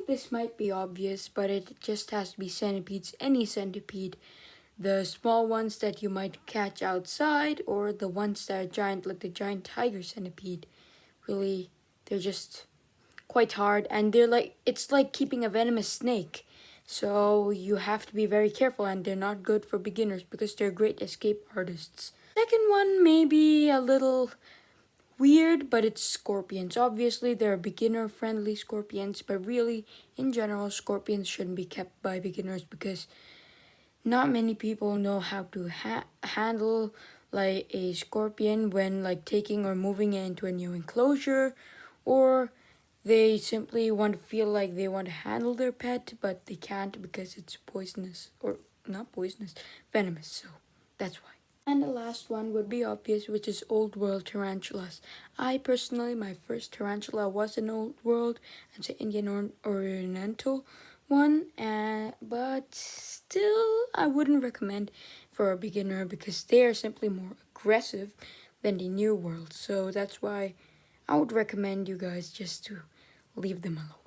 think this might be obvious, but it just has to be centipedes, any centipede. The small ones that you might catch outside, or the ones that are giant, like the giant tiger centipede. Really, they're just quite hard, and they're like, it's like keeping a venomous snake. So you have to be very careful, and they're not good for beginners because they're great escape artists. Second one may be a little weird, but it's scorpions. Obviously, they're beginner-friendly scorpions, but really, in general, scorpions shouldn't be kept by beginners because not many people know how to ha handle like a scorpion when like taking or moving it into a new enclosure or they simply want to feel like they want to handle their pet but they can't because it's poisonous or not poisonous venomous so that's why and the last one would be obvious, which is Old World tarantulas. I personally, my first tarantula was an Old World. It's an Indian or Oriental one, uh, but still, I wouldn't recommend for a beginner because they are simply more aggressive than the New World. So that's why I would recommend you guys just to leave them alone.